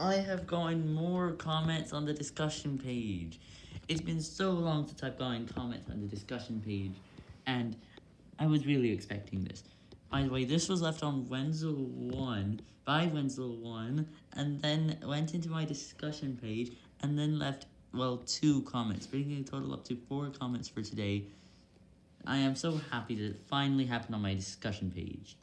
I have gotten more comments on the discussion page. It's been so long since I've gotten comments on the discussion page, and I was really expecting this. By the way, this was left on Wenzel1 by Wenzel1, and then went into my discussion page, and then left, well, two comments, bringing the total up to four comments for today. I am so happy that it finally happened on my discussion page.